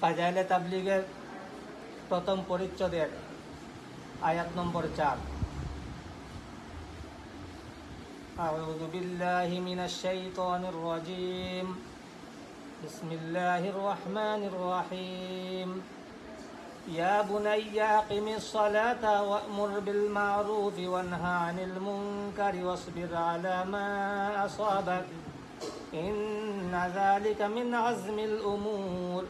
ফাজাইলে তাবলিগের প্রথম পরিচ্ছদের আয়াত নম্বর চার أعوذ بالله من الشيطان الرجيم بسم الله الرحمن الرحيم يا بني أقم الصلاة وأمر بالمعروف وانهى عن المنكر واصبر على ما أصابك إن ذلك من عزم الأمور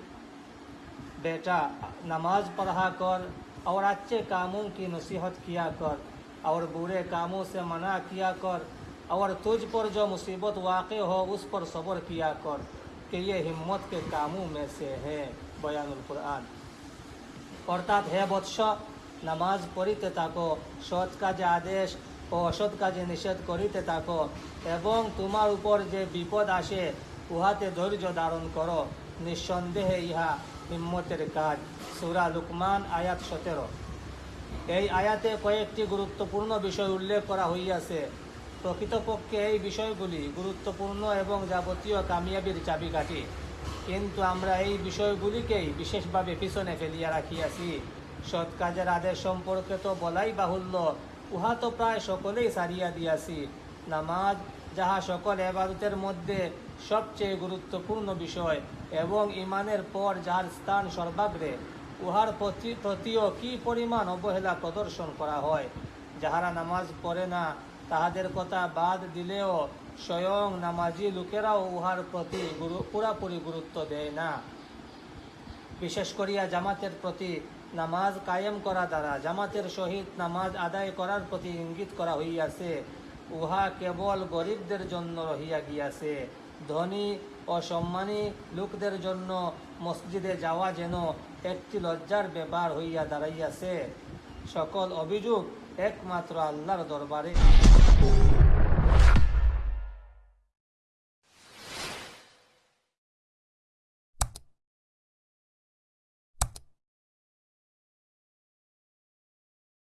बेटा नमाज पढ़ा कर और अच्छे कामों की नसीहत किया कर और बुरे कामों से मना किया कर और तुझ पर जो मुसीबत वाक़ हो उस पर सब्र किया कर कि ये हिम्मत के कामों में से है बयानुल कुरान অর্থাৎ হে বৎস নামাজ পড়িতে থাকো সৎ কাজে আদেশ ও অসৎ কাজে নিষেধ করিতে থাকো এবং তোমার উপর যে বিপদ আসে উহাতে ধৈর্য ধারণ করো নিঃসন্দেহে ইহা হিম্মতের কাজ। সুরা লুকমান, আয়াত সতেরো। এই আয়াতে কয়েকটি গুরুত্বপূর্ণ বিষয় উল্লেখ করা হইয়াছে। প্রকৃতপক্ষে এই বিষয়গুলি গুরুত্বপূর্ণ এবং যাবতীয় কামিয়াবির চাবিকাঠি। কিন্তু আমরা এই বিষয়গুলিকেই বিশেষভাবে পিছনে ফেলিয়া রাখিয়াছি। সৎ কাজের আদেশ সম্পর্কে তো বলাই বাহুল্য, উহা তো প্রায় সকলেই সারিয়া দিয়াছি। নামাজ, যাহা সকল এবারতের মধ্যে সবচেয়ে গুরুত্বপূর্ণ বিষয় এবং ইমানের পর যার স্থান সর্বাগ্রে, উহার প্রতি প্রতিও কি পরিমাণ অবহেলা প্রদর্শন করা হয়? যাহারা নামাজ পড়ে না, তাহাদের কথা বাদ দিলেও স্বয়ং নামাজি লোকেরাও উহার প্রতি পুরাপুরি গুরুত্ব দেয় না। বিশেষ করিয়া জামাতের প্রতি নামাজ কায়েম করা দ্বারা জামাতের সহিত নামাজ আদায় করার প্রতি ইঙ্গিত করা হইয়াছে, উহা কেবল গরিবদের জন্য রহিয়া গিয়াছে। ধনী ও সম্মানী লোকদের জন্য মসজিদে যাওয়া যেন একটি লজ্জার ব্যাপার হইয়া দাঁড়াইয়াছে। সকল অভিযোগ একমাত্র আল্লাহর দরবারে।